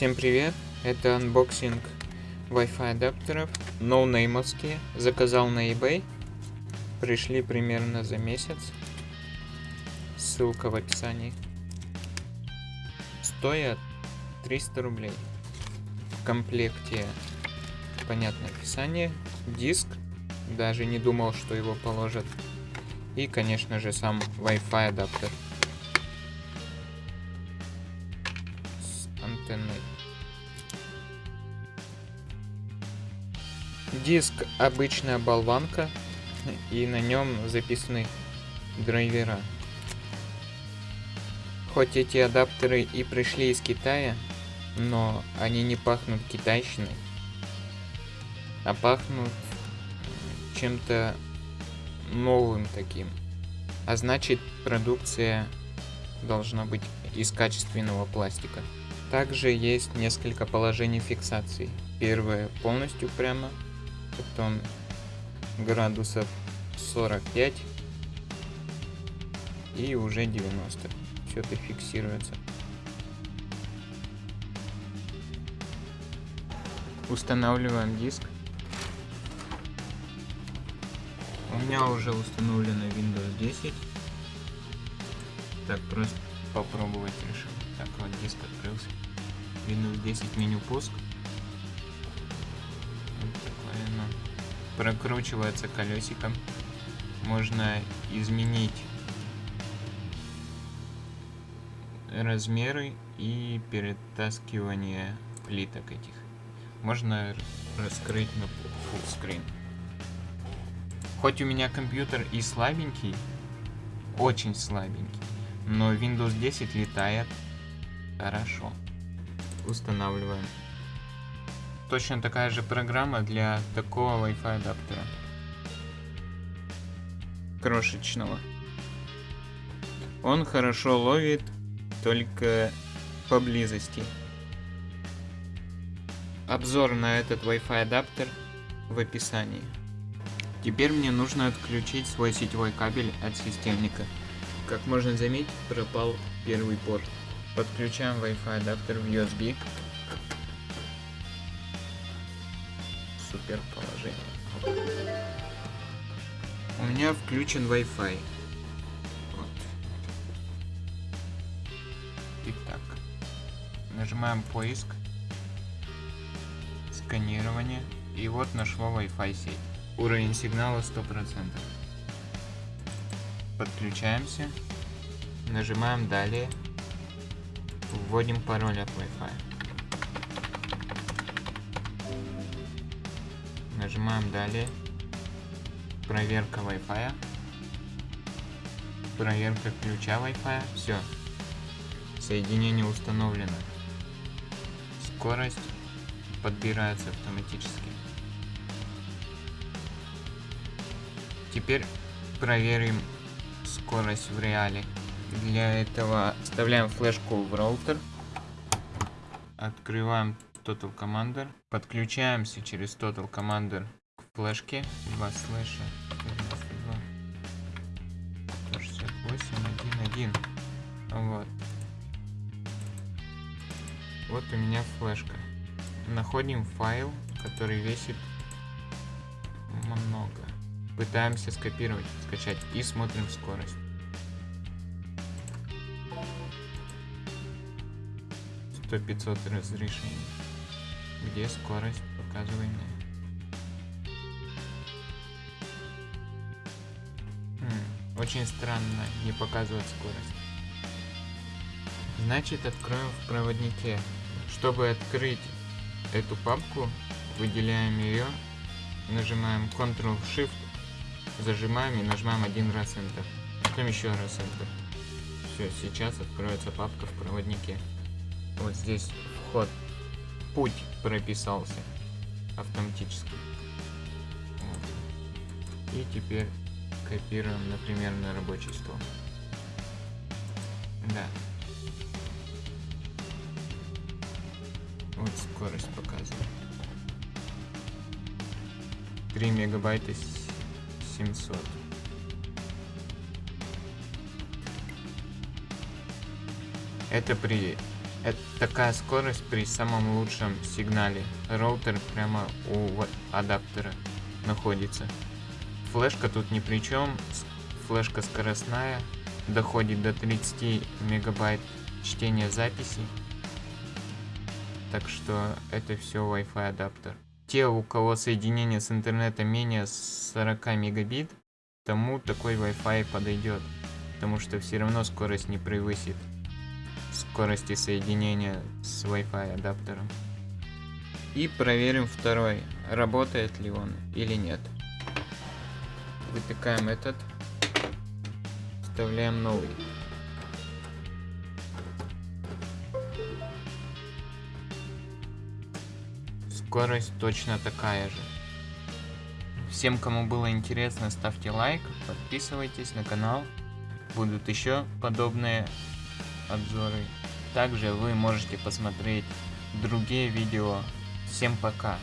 Всем привет, это анбоксинг Wi-Fi адаптеров, ноунеймовские, заказал на eBay, пришли примерно за месяц, ссылка в описании. Стоят 300 рублей. В комплекте, понятное описание, диск, даже не думал, что его положат, и, конечно же, сам Wi-Fi адаптер. Антенной. Диск обычная болванка, и на нем записаны драйвера. Хоть эти адаптеры и пришли из Китая, но они не пахнут китайщиной, а пахнут чем-то новым таким. А значит продукция должна быть из качественного пластика. Также есть несколько положений фиксации. Первое полностью прямо, потом градусов 45 и уже 90. Все это фиксируется. Устанавливаем диск. У меня уже установлено Windows 10. Так, просто попробовать решил. Так, вот диск открылся. Windows 10 меню пуск. Вот такое оно. Прокручивается колесиком. Можно изменить размеры и перетаскивание плиток этих. Можно раскрыть на screen. Хоть у меня компьютер и слабенький, очень слабенький, но Windows 10 летает Хорошо. Устанавливаем. Точно такая же программа для такого Wi-Fi адаптера. Крошечного. Он хорошо ловит только поблизости. Обзор на этот Wi-Fi адаптер в описании. Теперь мне нужно отключить свой сетевой кабель от системника. Как можно заметить, пропал первый порт. Подключаем Wi-Fi адаптер в USB. Супер положение. У меня включен Wi-Fi. Вот. Итак. Нажимаем поиск. Сканирование. И вот нашло Wi-Fi сеть. Уровень сигнала 100%. Подключаемся. Нажимаем далее. Вводим пароль от Wi-Fi. Нажимаем далее. Проверка Wi-Fi. Проверка ключа Wi-Fi. Все. Соединение установлено. Скорость подбирается автоматически. Теперь проверим скорость в реале. Для этого вставляем флешку в роутер. Открываем Total Commander. Подключаемся через Total Commander к флешке. 2 слэша 168.1.1. Вот. Вот у меня флешка. Находим файл, который весит много. Пытаемся скопировать, скачать и смотрим скорость. 100-500 разрешений. Где скорость показываемая? Хм, очень странно не показывать скорость. Значит, откроем в проводнике. Чтобы открыть эту папку, выделяем ее, нажимаем Ctrl-Shift, зажимаем и нажимаем один раз Enter. Потом еще раз Enter. Все, сейчас откроется папка в проводнике. Вот здесь вход. Путь прописался автоматически. Вот. И теперь копируем, например, на рабочий стол. Да. Вот скорость показывает. 3 мегабайта 700. Это при Это такая скорость при самом лучшем сигнале. Роутер прямо у адаптера находится. Флешка тут ни при чем. Флешка скоростная. Доходит до 30 мегабайт чтения записи. Так что это все Wi-Fi адаптер. Те, у кого соединение с интернетом менее 40 мегабит, тому такой Wi-Fi подойдет. Потому что все равно скорость не превысит скорости соединения с Wi-Fi адаптером. И проверим второй, работает ли он или нет. Вытыкаем этот, вставляем новый. Скорость точно такая же. Всем, кому было интересно, ставьте лайк, подписывайтесь на канал. Будут еще подобные обзоры. Также вы можете посмотреть другие видео. Всем пока!